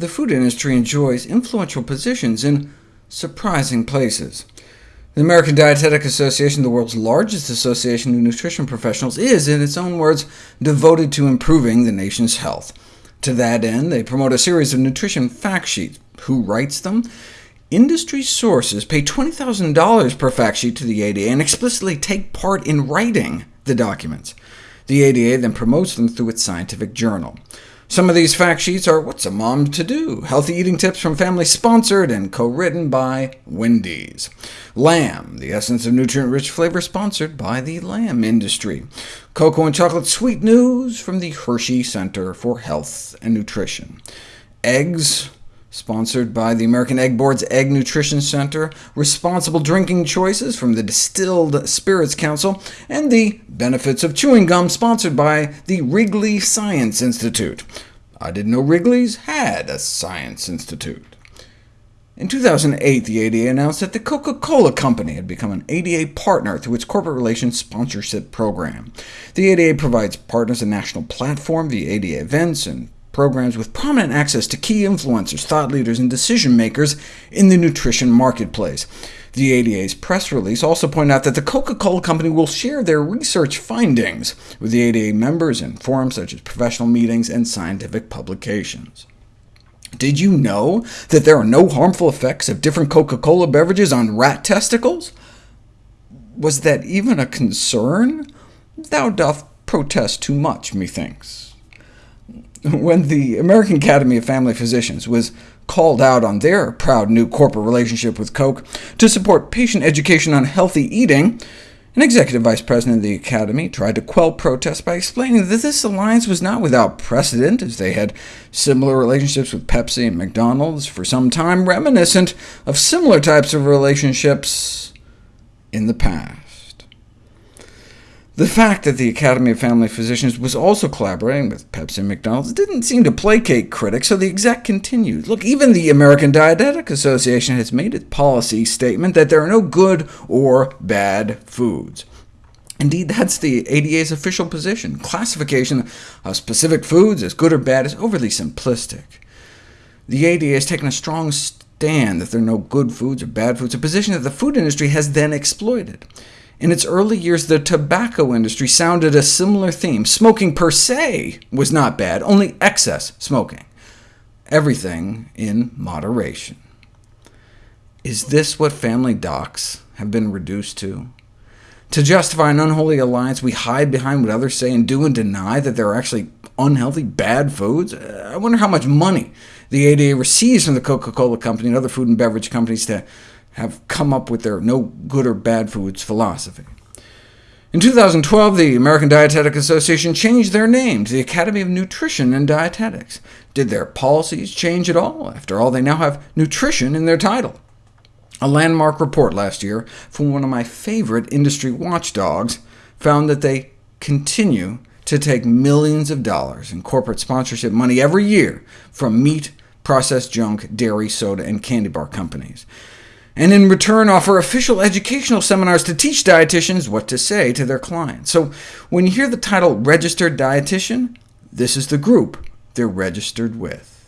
the food industry enjoys influential positions in surprising places. The American Dietetic Association, the world's largest association of nutrition professionals, is, in its own words, devoted to improving the nation's health. To that end, they promote a series of nutrition fact sheets. Who writes them? Industry sources pay $20,000 per fact sheet to the ADA and explicitly take part in writing the documents. The ADA then promotes them through its scientific journal. Some of these fact sheets are What's a Mom to Do? Healthy Eating Tips from Family sponsored and co-written by Wendy's. Lamb, the essence of nutrient-rich flavor sponsored by the lamb industry. Cocoa and Chocolate Sweet News from the Hershey Center for Health and Nutrition. Eggs, sponsored by the American Egg Board's Egg Nutrition Center, Responsible Drinking Choices from the Distilled Spirits Council, and the Benefits of Chewing Gum, sponsored by the Wrigley Science Institute. I didn't know Wrigley's had a Science Institute. In 2008, the ADA announced that the Coca-Cola Company had become an ADA partner through its Corporate Relations Sponsorship Program. The ADA provides partners a national platform via ADA events and programs with prominent access to key influencers, thought leaders, and decision-makers in the nutrition marketplace. The ADA's press release also pointed out that the Coca-Cola Company will share their research findings with the ADA members in forums such as professional meetings and scientific publications. Did you know that there are no harmful effects of different Coca-Cola beverages on rat testicles? Was that even a concern? Thou doth protest too much, methinks. When the American Academy of Family Physicians was called out on their proud new corporate relationship with Coke to support patient education on healthy eating, an executive vice president of the Academy tried to quell protests by explaining that this alliance was not without precedent, as they had similar relationships with Pepsi and McDonald's for some time, reminiscent of similar types of relationships in the past. The fact that the Academy of Family Physicians was also collaborating with Pepsi and McDonald's didn't seem to placate critics, so the exec continued. Look, even the American Dietetic Association has made its policy statement that there are no good or bad foods. Indeed, that's the ADA's official position. Classification of specific foods as good or bad is overly simplistic. The ADA has taken a strong stand that there are no good foods or bad foods, a position that the food industry has then exploited. In its early years, the tobacco industry sounded a similar theme. Smoking per se was not bad, only excess smoking. Everything in moderation. Is this what family docs have been reduced to? To justify an unholy alliance, we hide behind what others say and do and deny that there are actually unhealthy, bad foods? Uh, I wonder how much money the ADA receives from the Coca-Cola Company and other food and beverage companies to have come up with their no good or bad foods philosophy. In 2012, the American Dietetic Association changed their name to the Academy of Nutrition and Dietetics. Did their policies change at all? After all, they now have nutrition in their title. A landmark report last year from one of my favorite industry watchdogs found that they continue to take millions of dollars in corporate sponsorship money every year from meat, processed junk, dairy, soda, and candy bar companies and in return offer official educational seminars to teach dietitians what to say to their clients. So when you hear the title Registered Dietitian, this is the group they're registered with.